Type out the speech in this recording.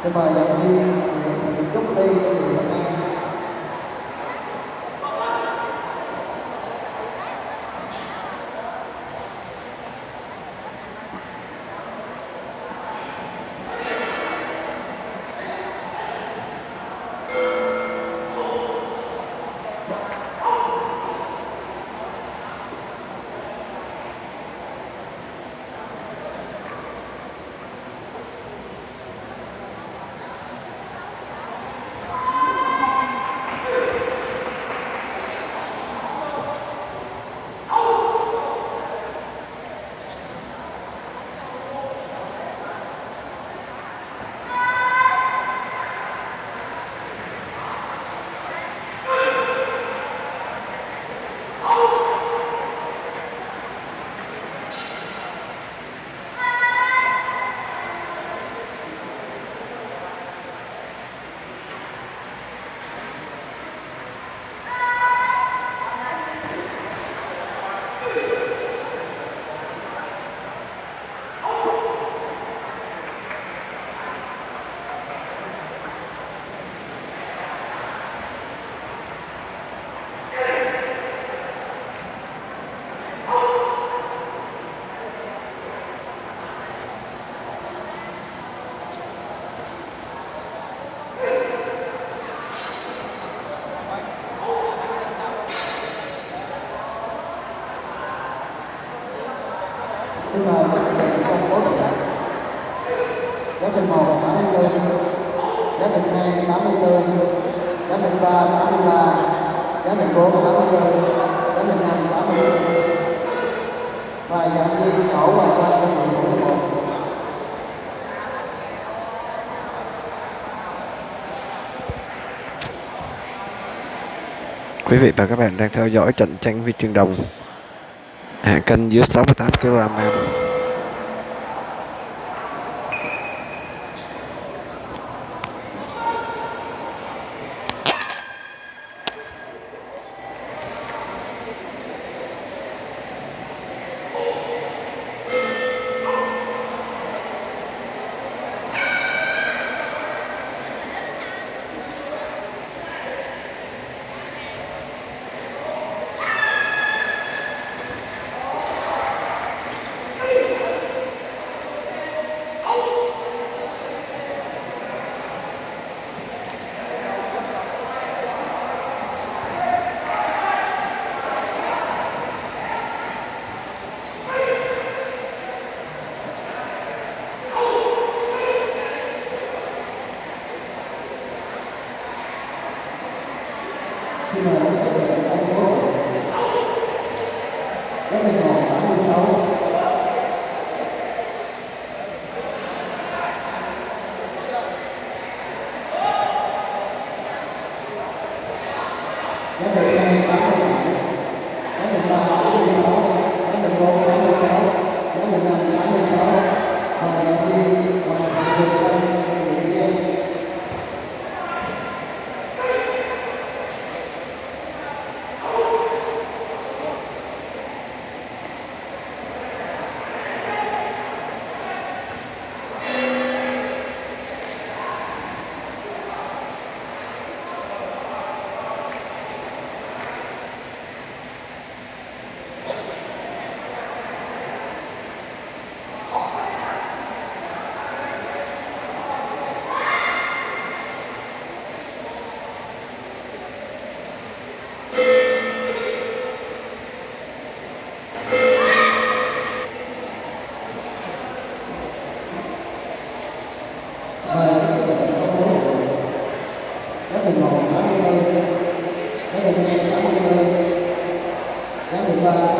Kepada 82, 84, 83, 83, 84, 84, 85, 80 và giảm đi khổ và qua cho mình mỗi một Quý vị và các bạn đang theo dõi trận tranh vi chương đồng. Hạng cân dưới 68 kg nam final para